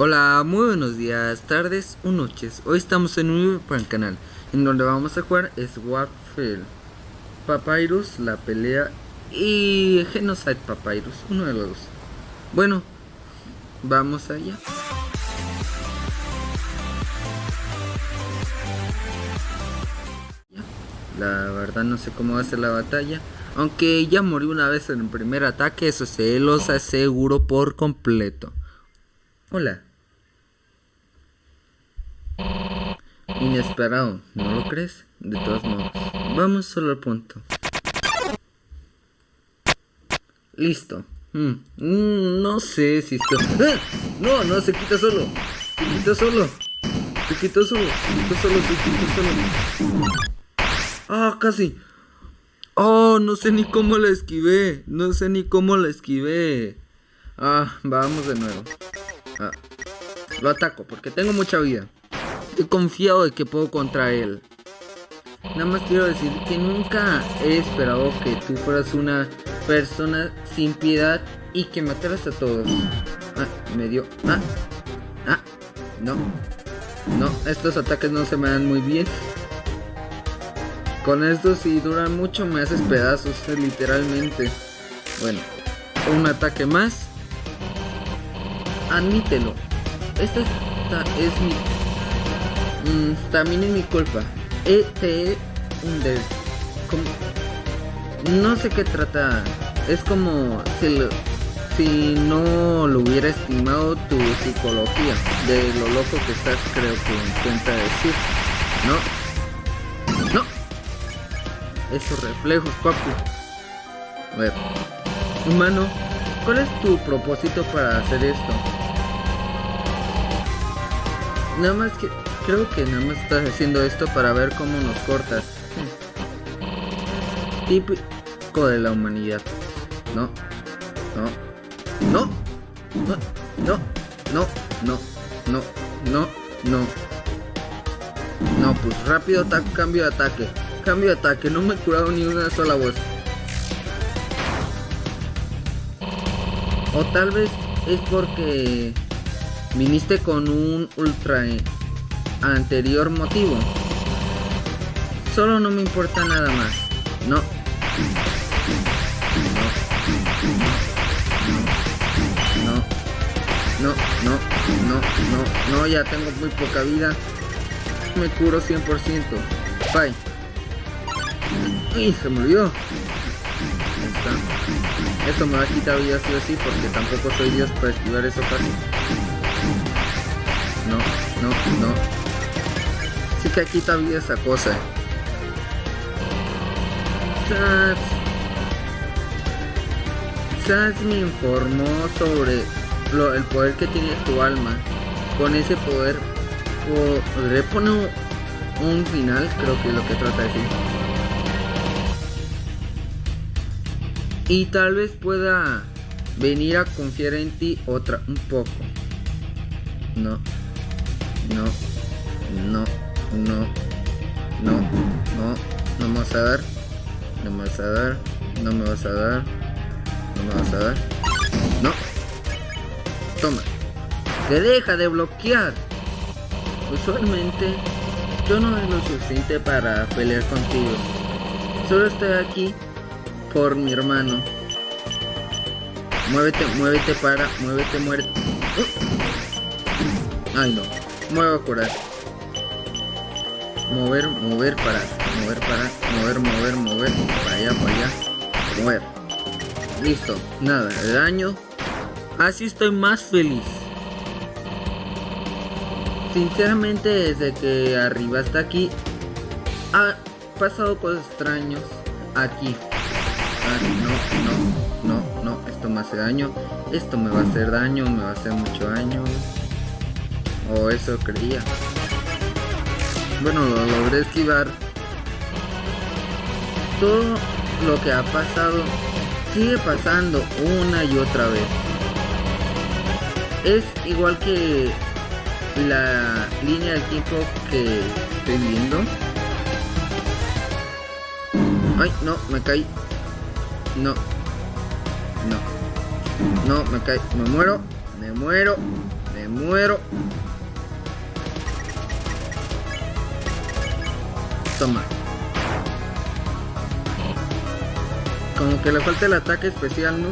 Hola, muy buenos días, tardes o noches. Hoy estamos en un nuevo para el canal, en donde vamos a jugar Swapfield, Papyrus, la pelea y Genocide Papyrus, uno de los dos. Bueno, vamos allá. La verdad no sé cómo va a ser la batalla. Aunque ya morí una vez en el primer ataque, eso se los aseguro por completo. Hola. Inesperado, ¿no lo crees? De todos modos, vamos solo al punto. Listo. Mm, mm, no sé si esto... ¡Ah! No, no, se quita solo. Se quita solo. Se quitó solo. Se quitó solo, se quitó solo. Ah, casi. Oh, no sé ni cómo la esquivé. No sé ni cómo la esquivé. Ah, vamos de nuevo. Ah, lo ataco porque tengo mucha vida. Estoy confiado de que puedo contra él. Nada más quiero decir que nunca he esperado que tú fueras una persona sin piedad y que mataras a todos. Ah, me dio. Ah, ah, no. No, estos ataques no se me dan muy bien. Con estos si duran mucho me haces pedazos, literalmente. Bueno, un ataque más. Admítelo. Esta es mi Mm, también es mi culpa. E te hundes. No sé qué trata. Es como si, si no lo hubiera estimado tu psicología. De lo loco que estás, creo que intenta decir. No. No. Esos reflejos, papu. A. Humano, ¿cuál es tu propósito para hacer esto? Nada más que Creo que nada más estás haciendo esto para ver cómo nos cortas. Típico de la humanidad. No. No. No. No. No. No. No. No. No. No. pues rápido cambio de ataque. Cambio de ataque. No me he curado ni una sola voz. O tal vez es porque viniste con un ultra anterior motivo. Solo no me importa nada más. No. No. No. No. No. No. No. Ya tengo muy poca vida. Me curo 100%. Bye. Y se olvidó. Esto me va a quitar vida sí o porque tampoco soy Dios para esquivar eso fácil. No, no. Así que aquí también esa cosa. Sans, me informó sobre lo, el poder que tiene tu alma. Con ese poder podré poner un final, creo que es lo que trata de decir. Y tal vez pueda venir a confiar en ti otra un poco. No. No. No no, no, no, no me vas a dar, no me vas a dar, no me vas a dar, no me vas a dar, no, toma, te deja de bloquear. Usualmente yo no es lo suficiente para pelear contigo, solo estoy aquí por mi hermano. Muévete, muévete para, muévete, muerte. Ay no, muevo a curar mover, mover, para, mover, para, mover, mover, mover, para allá, para allá, mover. Listo, nada, de daño. Así estoy más feliz. Sinceramente, desde que arriba hasta aquí, ha pasado cosas extraños aquí. Ah, no, no, no, no, esto me hace daño. Esto me va a hacer daño, me va a hacer mucho daño. O eso creía. Bueno, lo logré esquivar. Todo lo que ha pasado sigue pasando una y otra vez. Es igual que la línea del tiempo que estoy viendo. Ay, no, me caí. No. No. No, me caí. Me muero. Me muero. Me Me muero. Toma. Como que le falta el ataque especial, ¿no?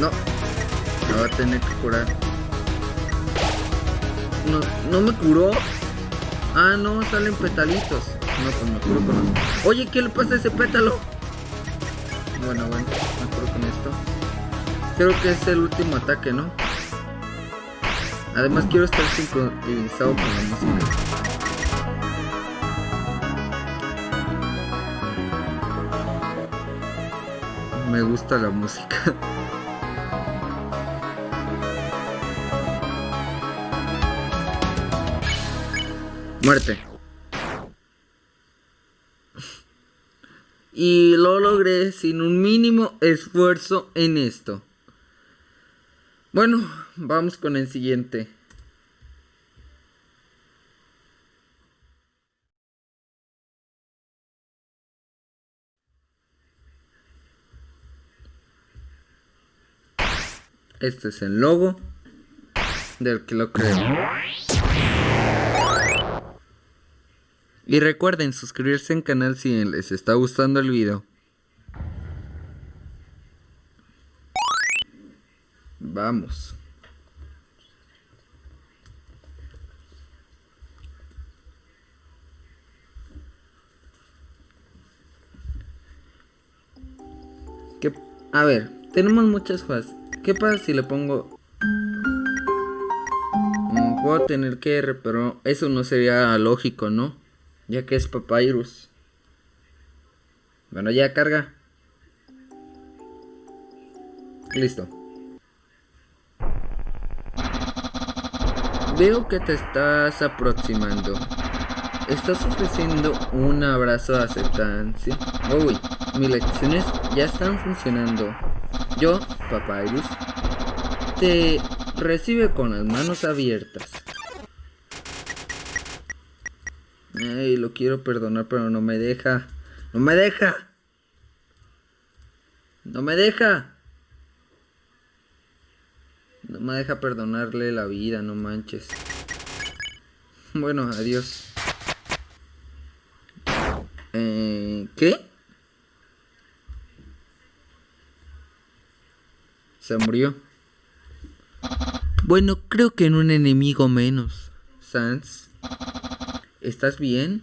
No. Me va a tener que curar. No, no me curó. Ah, no, salen petalitos. No, pues me curo con... Oye, ¿qué le pasa a ese pétalo? Bueno, bueno, me curo con esto. Creo que es el último ataque, ¿no? Además quiero estar sincronizado con la música. Me gusta la música. Muerte. Y lo logré sin un mínimo esfuerzo en esto. Bueno, vamos con el siguiente. Este es el logo del que lo creo. Y recuerden suscribirse al canal si les está gustando el video. Vamos. A ver, tenemos muchas cosas. ¿Qué pasa si le pongo... Mm, puedo tener que R, pero eso no sería lógico, ¿no? Ya que es Papyrus. Bueno, ya carga. Listo. Veo que te estás aproximando. Estás ofreciendo un abrazo de aceptancia. Uy, mis lecciones ya están funcionando. Yo, Papyrus, te recibe con las manos abiertas. Ay, lo quiero perdonar, pero no me deja. ¡No me deja! ¡No me deja! No me deja perdonarle la vida, no manches. Bueno, adiós. Eh, ¿Qué? Se murió. Bueno, creo que en un enemigo menos. Sans. ¿Estás bien?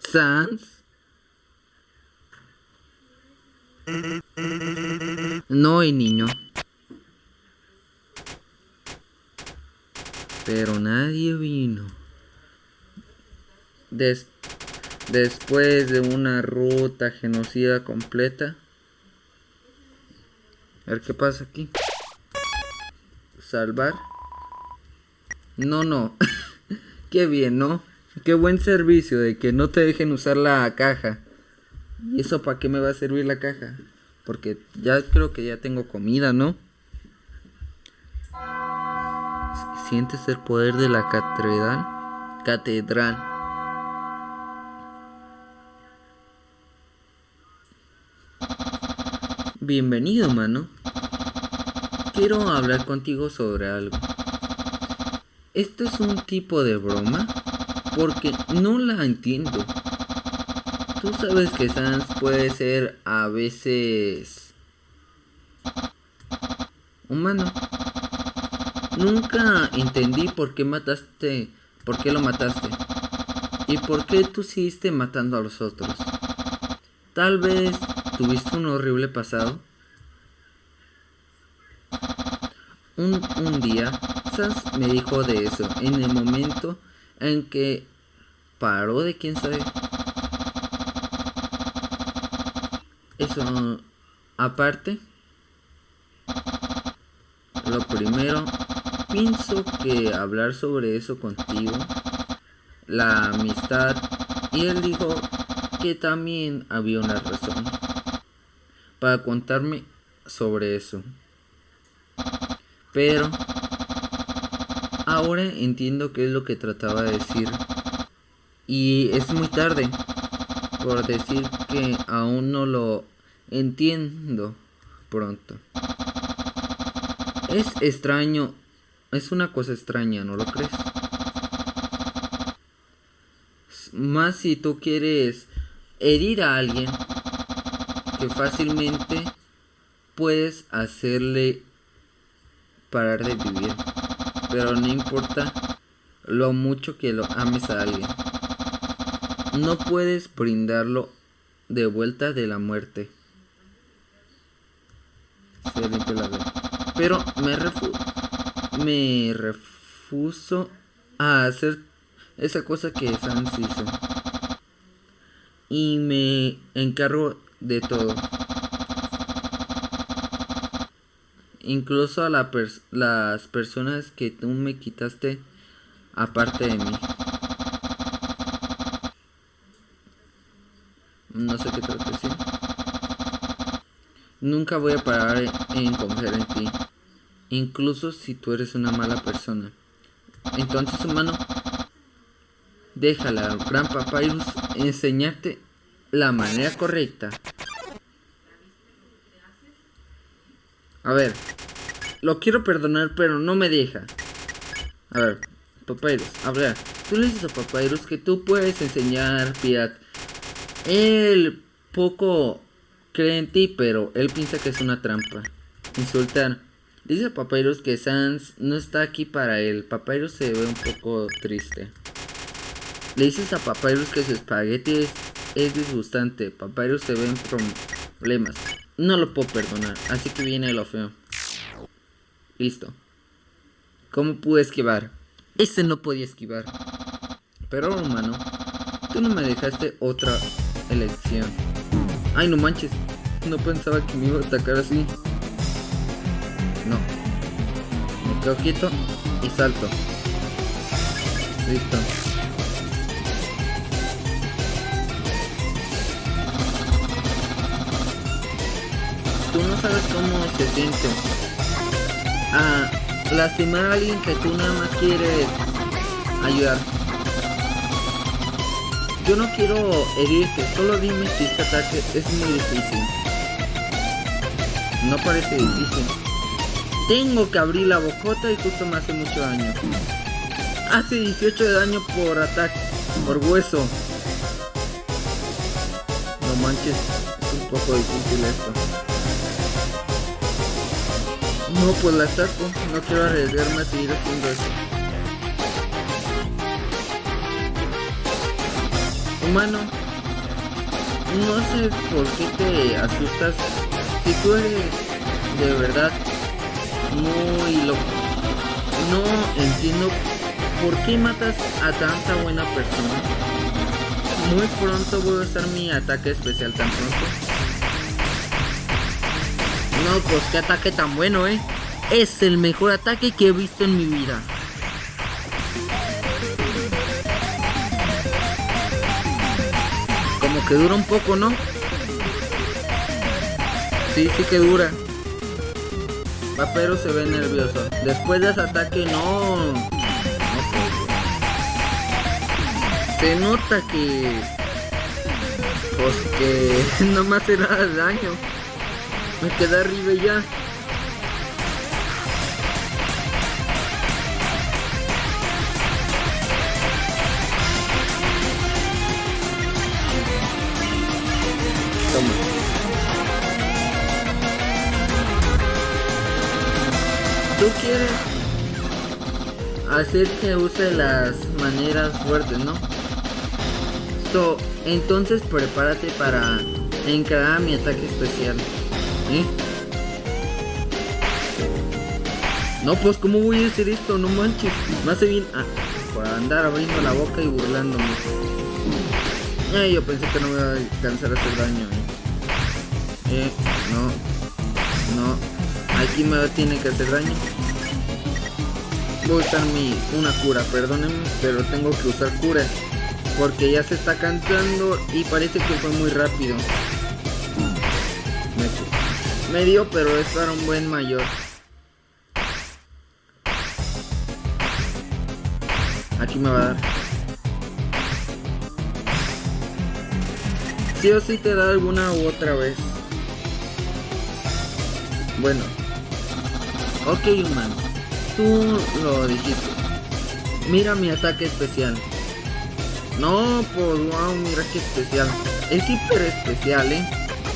Sans. No hay niño. Pero nadie vino. después de una ruta genocida completa. A ver qué pasa aquí. Salvar. No, no. qué bien, ¿no? Qué buen servicio de que no te dejen usar la caja. ¿Y eso para qué me va a servir la caja? Porque ya creo que ya tengo comida, ¿no? ¿Sientes el poder de la catedral? Catedral. Bienvenido, mano. Quiero hablar contigo sobre algo. ¿Esto es un tipo de broma? Porque no la entiendo. Tú sabes que Sans puede ser a veces humano. Nunca entendí por qué mataste, por qué lo mataste. Y por qué tú seguiste matando a los otros. Tal vez tuviste un horrible pasado. Un, un día, Sans me dijo de eso en el momento en que paró de quién sabe Eso, aparte, lo primero, pienso que hablar sobre eso contigo, la amistad, y él dijo que también había una razón para contarme sobre eso. Pero ahora entiendo qué es lo que trataba de decir. Y es muy tarde por decir que aún no lo Entiendo pronto. Es extraño. Es una cosa extraña, ¿no lo crees? Más si tú quieres herir a alguien que fácilmente puedes hacerle parar de vivir. Pero no importa lo mucho que lo ames a alguien. No puedes brindarlo de vuelta de la muerte. Pero me, me refuso a hacer esa cosa que Sans hizo. Y me encargo de todo. Incluso a la las personas que tú me quitaste aparte de mí. No sé qué decir. Nunca voy a parar en confiar en ti. Incluso si tú eres una mala persona. Entonces, humano, déjala al gran Papyrus enseñarte la manera correcta. A ver, lo quiero perdonar, pero no me deja. A ver, Papyrus, habla. Tú le dices a Papyrus que tú puedes enseñar Pirat. Él poco cree en ti, pero él piensa que es una trampa. Insultar. Dice Papyrus que Sans no está aquí para él. Papyrus se ve un poco triste. Le dices a Papyrus que su espagueti es, disgustante. Papyrus se ve en problemas. No lo puedo perdonar, así que viene lo feo. Listo. ¿Cómo pude esquivar? Este no podía esquivar. Pero humano, tú no me dejaste otra elección. Ay, no manches. No pensaba que me iba a atacar así. No. Me quedo quieto y salto. Listo. Tú no sabes cómo se siente. Ah, lastimar a alguien que tú nada más quieres ayudar. Yo no quiero herirte, solo dime si este ataque es muy difícil. No parece difícil. Tengo que abrir la bocota y justo me hace mucho daño. Hace 18 de daño por ataque, por hueso. No manches, es un poco difícil esto. No, pues la saco. No quiero arriesgarme a seguir haciendo eso. Humano, no sé por qué te asustas eres de verdad muy loco. No entiendo por qué matas a tanta buena persona. Muy pronto voy a usar mi ataque especial tan pronto. No, pues qué ataque tan bueno, eh. Es el mejor ataque que he visto en mi vida. que dura un poco, ¿no? Sí, sí que dura. Papero se ve nervioso. Después de ese ataque, no. no se nota que. Pues que no me hace nada de daño. Me queda arriba ya. Quieres hacer que use las maneras fuertes, ¿no? So, entonces prepárate para encarar mi ataque especial. ¿Eh? No, pues ¿cómo voy a hacer esto? No manches. Me hace bien ah, por andar abriendo la boca y burlándome. Yo pensé que no me iba a alcanzar a hacer daño. ¿eh? Eh, no. Aquí me tiene que hacer daño. Voy a usar mi, una cura, perdónenme, pero tengo que usar cura. Porque ya se está cantando y parece que fue muy rápido. Me, dio, pero es para un buen mayor. Aquí me va a dar. Sí o sí te da alguna u otra vez. Bueno. Ok, humano. Tú lo dijiste. Mira mi ataque especial. No, pues wow, mira qué especial. Es hiper especial, ¿eh?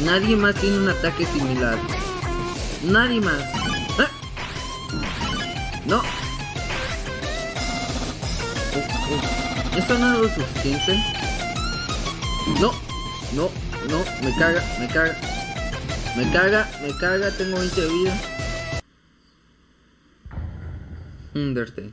Nadie más tiene un ataque similar. Nadie más. ¡Ah! No. ¿Esto no es lo suficiente? No, no, no, me caga, me caga. Me caga, me caga, tengo 20 de Undertale.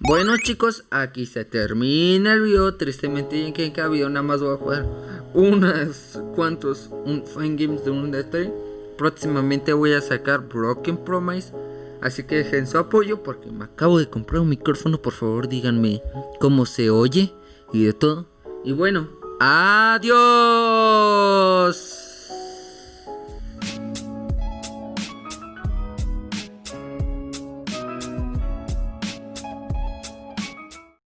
Bueno chicos, aquí se termina el video. Tristemente en que video nada más voy a jugar unas cuantos un games de Undertale. Próximamente voy a sacar Broken Promise. Así que dejen su apoyo porque me acabo de comprar un micrófono. Por favor díganme cómo se oye y de todo. Y bueno, adiós.